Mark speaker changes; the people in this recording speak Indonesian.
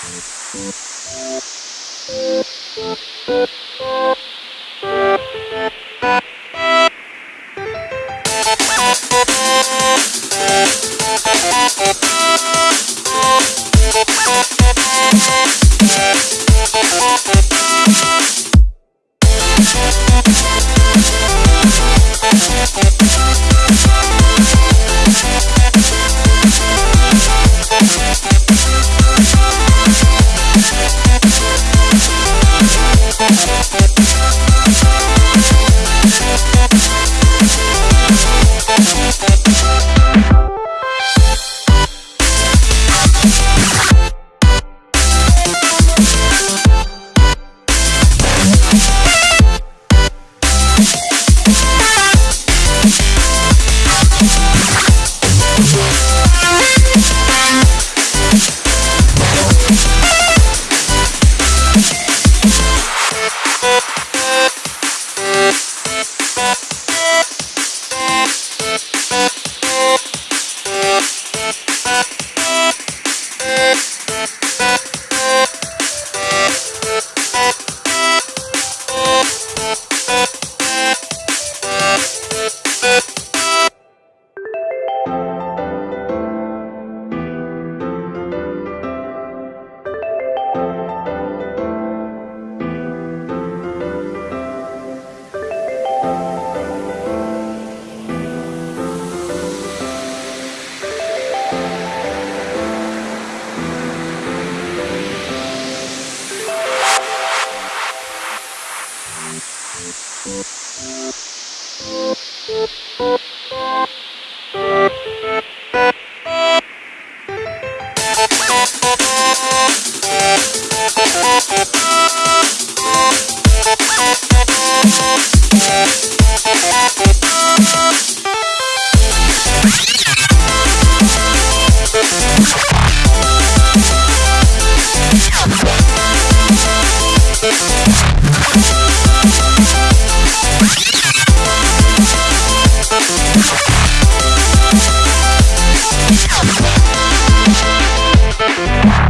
Speaker 1: We'll be right back. We'll be right back. We'll be right back.